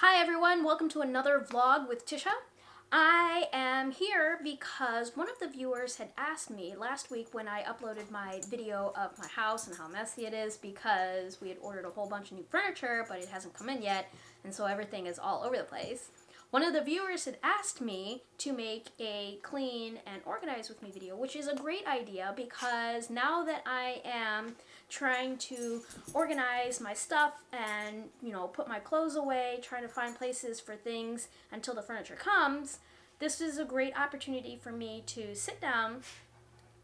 Hi everyone, welcome to another vlog with Tisha. I am here because one of the viewers had asked me last week when I uploaded my video of my house and how messy it is because we had ordered a whole bunch of new furniture but it hasn't come in yet and so everything is all over the place. One of the viewers had asked me to make a clean and organize with me video, which is a great idea because now that I am trying to organize my stuff and, you know, put my clothes away, trying to find places for things until the furniture comes, this is a great opportunity for me to sit down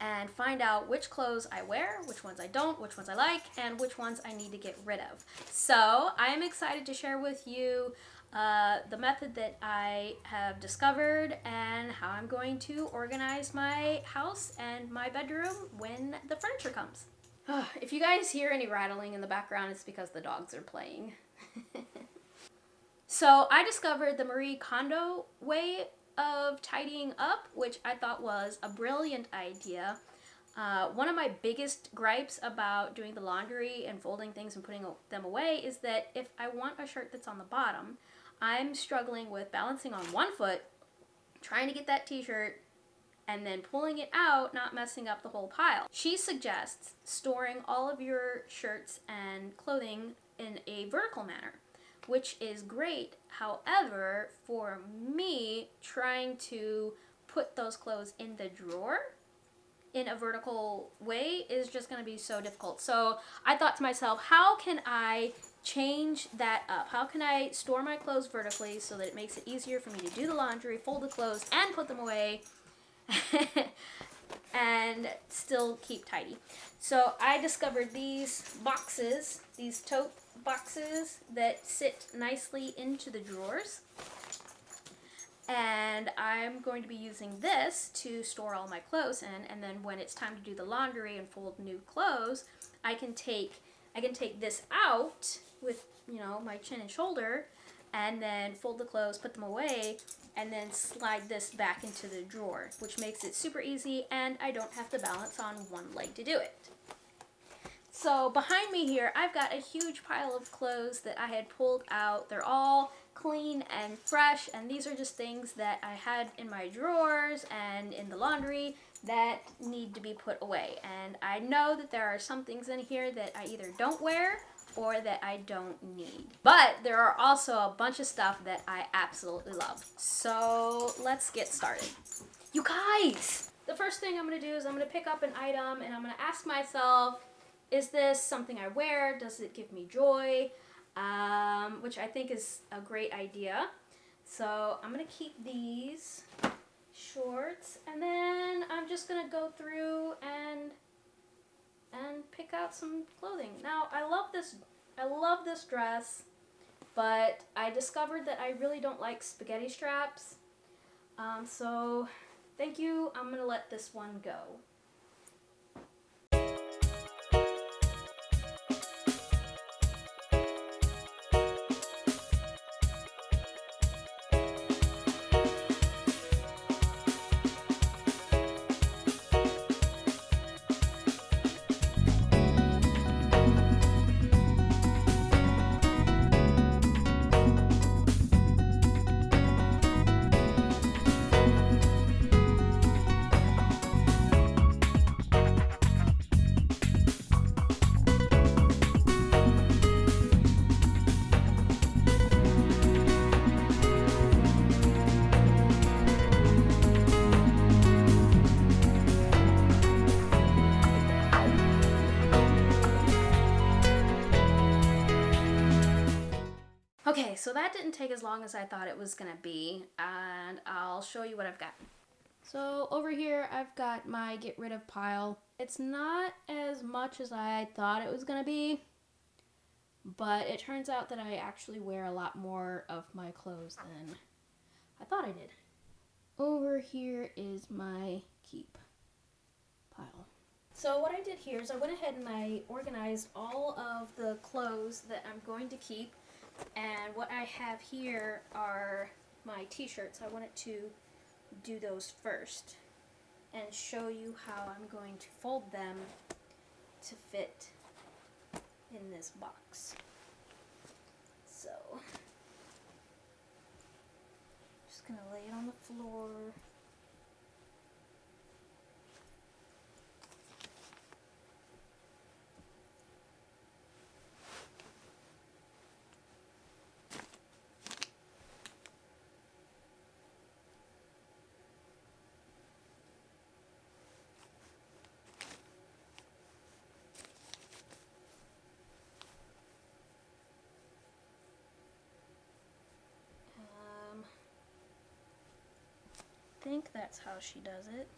and find out which clothes I wear, which ones I don't, which ones I like, and which ones I need to get rid of. So I am excited to share with you uh, the method that I have discovered and how I'm going to organize my house and my bedroom when the furniture comes. if you guys hear any rattling in the background, it's because the dogs are playing. so I discovered the Marie Kondo way of tidying up, which I thought was a brilliant idea. Uh, one of my biggest gripes about doing the laundry and folding things and putting them away is that if I want a shirt that's on the bottom, I'm struggling with balancing on one foot, trying to get that t-shirt, and then pulling it out, not messing up the whole pile. She suggests storing all of your shirts and clothing in a vertical manner, which is great. However, for me, trying to put those clothes in the drawer in a vertical way is just going to be so difficult. So I thought to myself, how can I change that up? How can I store my clothes vertically so that it makes it easier for me to do the laundry, fold the clothes, and put them away and still keep tidy? So I discovered these boxes, these tote boxes that sit nicely into the drawers. And I'm going to be using this to store all my clothes in, and then when it's time to do the laundry and fold new clothes, I can take I can take this out with, you know, my chin and shoulder and then fold the clothes, put them away, and then slide this back into the drawer, which makes it super easy and I don't have to balance on one leg to do it. So behind me here, I've got a huge pile of clothes that I had pulled out. They're all clean and fresh, and these are just things that I had in my drawers and in the laundry that need to be put away. And I know that there are some things in here that I either don't wear or that I don't need. But there are also a bunch of stuff that I absolutely love. So let's get started. You guys! The first thing I'm to do is I'm to pick up an item and I'm to ask myself, is this something I wear? Does it give me joy? Um, which I think is a great idea. So I'm to keep these shorts and then I'm just to go through and and pick out some clothing. Now, I love this, I love this dress, but I discovered that I really don't like spaghetti straps. Um, so, thank you. I'm going to let this one go. So that didn't take as long as I thought it was gonna be, and I'll show you what I've got. So over here, I've got my get rid of pile. It's not as much as I thought it was gonna be, but it turns out that I actually wear a lot more of my clothes than I thought I did. Over here is my keep pile. So what I did here is I went ahead and I organized all of the clothes that I'm going to keep and what I have here are my t-shirts. I wanted to do those first and show you how I'm going to fold them to fit in this box. So, just going to lay it on the floor. That's how she does it.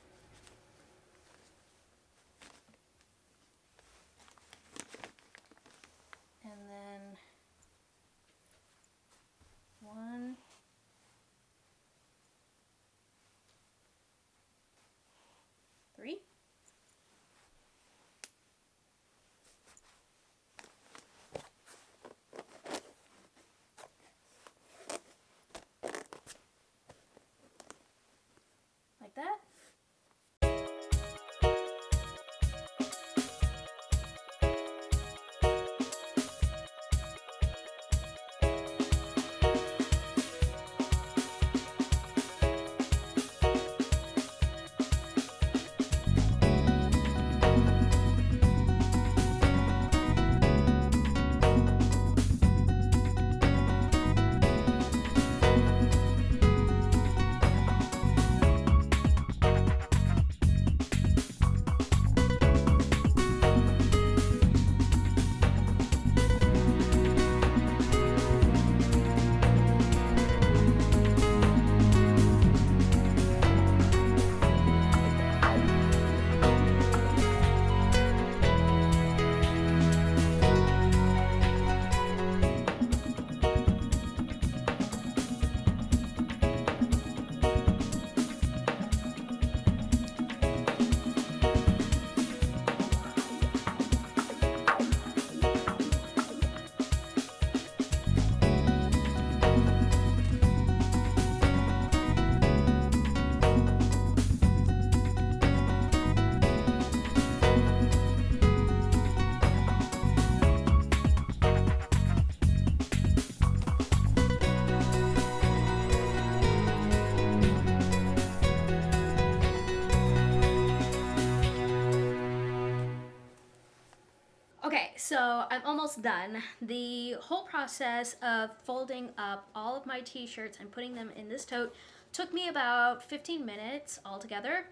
So I'm almost done. The whole process of folding up all of my t-shirts and putting them in this tote took me about 15 minutes altogether.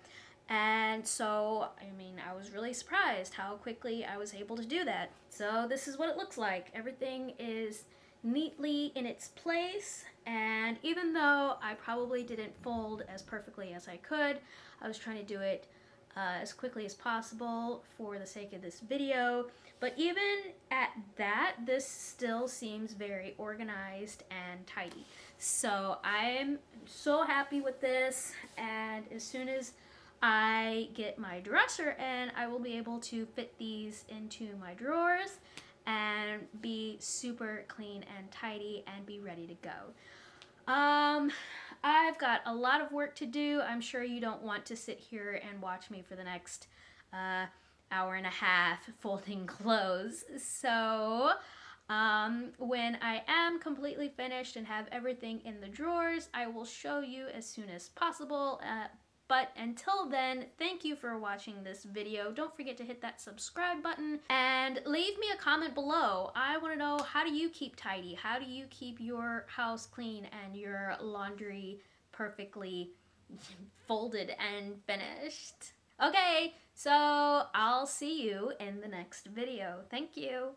And so, I mean, I was really surprised how quickly I was able to do that. So this is what it looks like. Everything is neatly in its place. And even though I probably didn't fold as perfectly as I could, I was trying to do it uh, as quickly as possible for the sake of this video. But even at that, this still seems very organized and tidy. So I'm so happy with this and as soon as I get my dresser in, I will be able to fit these into my drawers and be super clean and tidy and be ready to go. Um, I've got a lot of work to do. I'm sure you don't want to sit here and watch me for the next uh, hour and a half folding clothes. So um, when I am completely finished and have everything in the drawers, I will show you as soon as possible. Uh, but until then, thank you for watching this video. Don't forget to hit that subscribe button and leave me a comment below. I want to know how do you keep tidy? How do you keep your house clean and your laundry perfectly folded and finished? Okay, so I'll see you in the next video. Thank you.